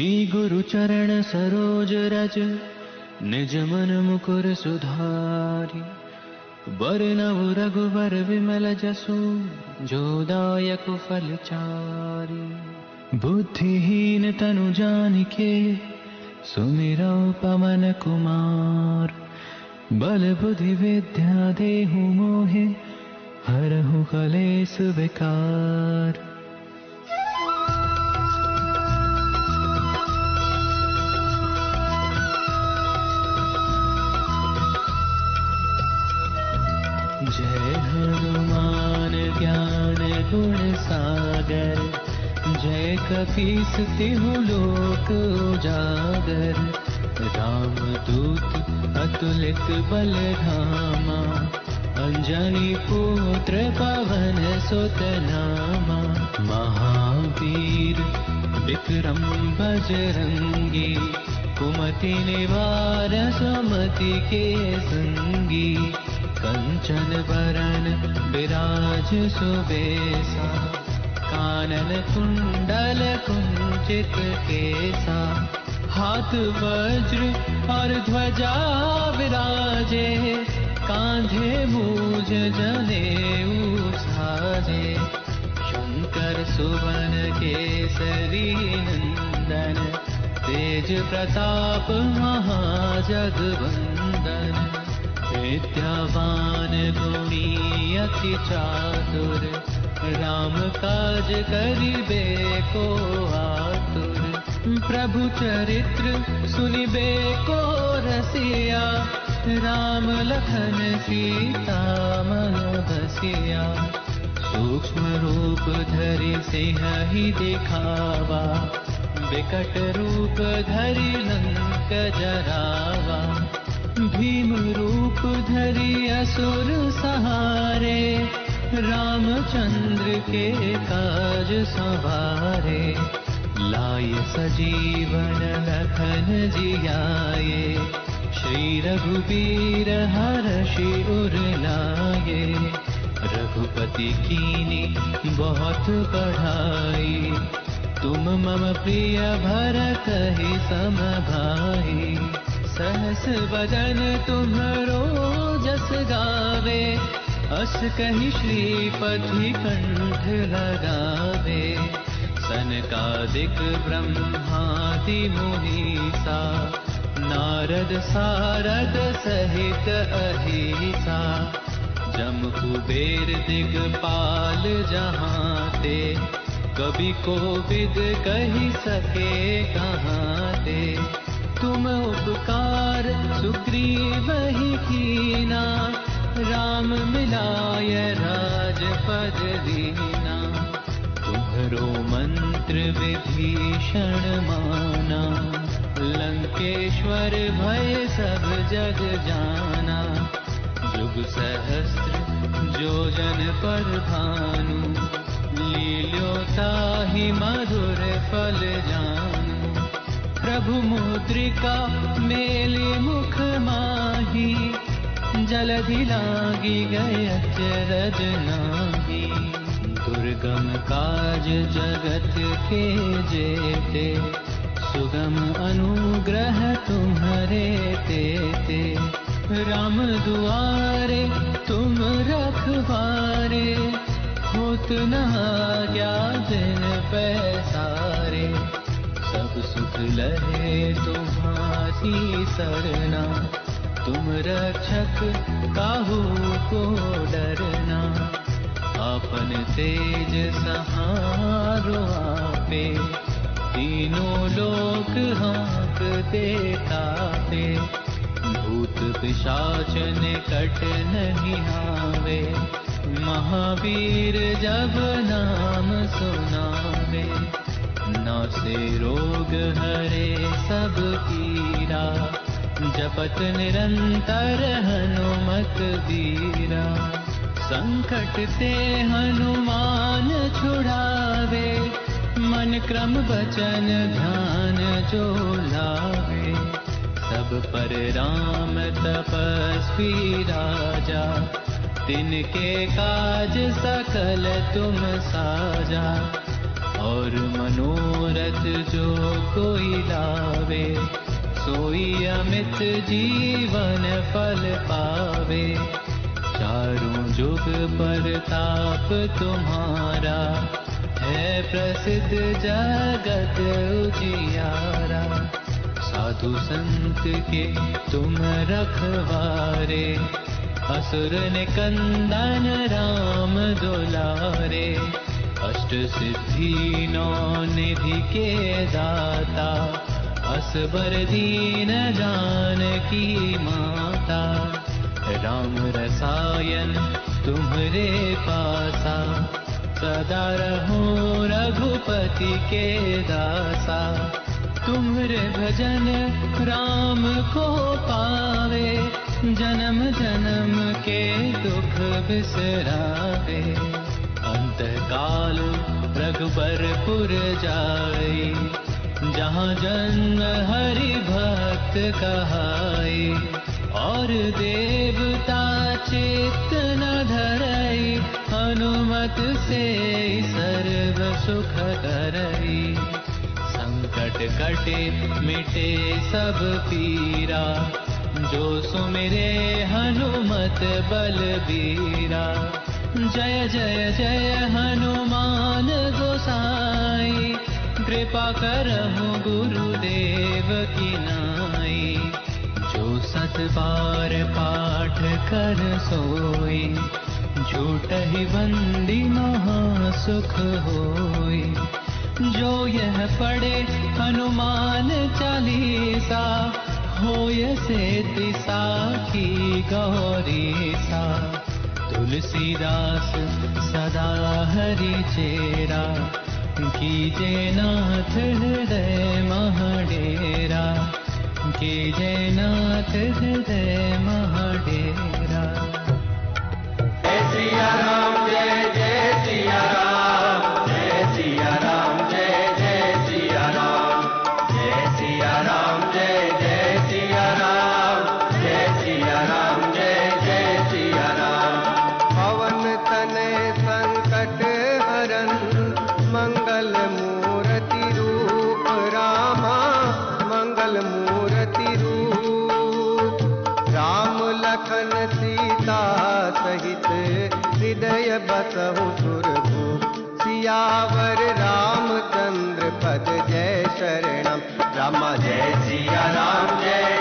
श्री गुरु चरण सरोज रज, निज मन मुकुर सुधारी। वरनव रघुवर विमल जसु, जो दायक फल चारी। बुद्धिहीन तनु जानिके, सुमिरौ पवन कुमार। बल बुद्धि विद्या देहु मोहे, हरहु कलेस विकार। जय कपीस तिहु लोक उजागर। राम दूत, अतुलित बल धामा अंजनी पुत्र पवन सुत नामा महावीर विक्रम बजरंगी। कुमति निवार सुमति के संगी। कंचन वरण विराज सुबेसा। कानन कुंडल कुंचित केसा। हाथ वज्र और ध्वजा विराजे, कांधे मूज जने साजे शंकर सुवन केसरी नंदन, तेज प्रताप महाजगवंदन। विद्यावान गुणी अति चातुर राम काज करिबे को आतुर। प्रभु चरित्र सुनिबे को रसिया। राम लखन सीता मन बसिया सूक्ष्म रूप धरि सिंह ही दिखावा। विकट रूप धरि लंक जरावा। भीम रूप धरि असुर सहारे। रामचंद्र के काज सवारे, लाय सजीवन लखन जियाए, श्री रघुबीर हर्षि उर लाए, रघुपति कीनी बहुत बढ़ाई तुम मम प्रिय भरत ही सम भाई सहस बदन तुम्हरो जस गावे अस कही श्रीपति कंठ लगावे सनकादिक ब्रह्मादि मुनीसा नारद सारद सहित अहिसा, जम कुबेर दिगपाल जहाँ ते कभी को विद कही सके कहाँ ते तुम उपकार सुग्रीव ही कीना राम मिलाय राजपद दीना। तुम्हरो मंत्र विभीषण माना। लंकेश्वर भय सब जग जाना। जुग सहस्त्र जो जन पर भानु। लील्योताहि मधुर फल जानू। प्रभु मुद्रिका मेली मुख माही। जलधि लागी गय चरज नाही दुर्गम काज जगत के जेते, सुगम अनुग्रह तुम्हारे तेते राम दुआरे तुम रखवारे होत न क्या दिन पैसारे। सब सुख लहे तुम्हारी सरना। तुम रक्षक काहू को डरना अपन तेज सहारो आपे। तीनों लोक हाथ देता पे, भूत पिशाच निकट नहीं आवे। महावीर जब नाम सुनावे, ना से रोग हरे जपत निरंतर हनुमत दीरा संकट ते हनुमान छुड़ावे, मन क्रम वचन ध्यान जो लावे। सब पर राम तपस्वी राजा, तिनके काज सकल तुम साजा। और मनोरथ जो कोई लावे सोई अमित जीवन फल पावे। चारों जुग पर ताप तुम्हारा, है प्रसिद्ध जगत उजियारा। साधु संत के तुम रखवारे, असुर निकंदन राम दुलारे। अष्ट सिद्धि नौ निधि के दाता असबर दीन जान की माता। राम रसायन तुम्हरे पासा। सदा रहो रघुपति के दासा। तुम्हरे भजन राम को पावे। जन्म जन्म के दुख बिसरावे। अंत काल रघुबरपुर जाए। जहाँ जन्म हरि भक्त कहाए, और देवता चित्त न धरई, हनुमत से सर्व सुख करई। संकट कटे मिटे सब पीरा, जो सुमिरे हनुमत बलबीरा। जय जय जय हनुमान गोसाई कृपा करहु गुरुदेव की नाई। जो सत बार पाठ कर सोई झूठ ही बंदी महा सुख होई। जो यह पढ़े हनुमान चालीसा, होय से दिशा की गौरी सा तुलसीदास सदा हरि चेरा कीजे नाथ हृदय महडेरा। कीजे नाथ हृदय महडेरा सहित हृदय बसहु सुरभु। सियावर रामचंद्र पद जय शरणम। रामा जय सिया राम जय।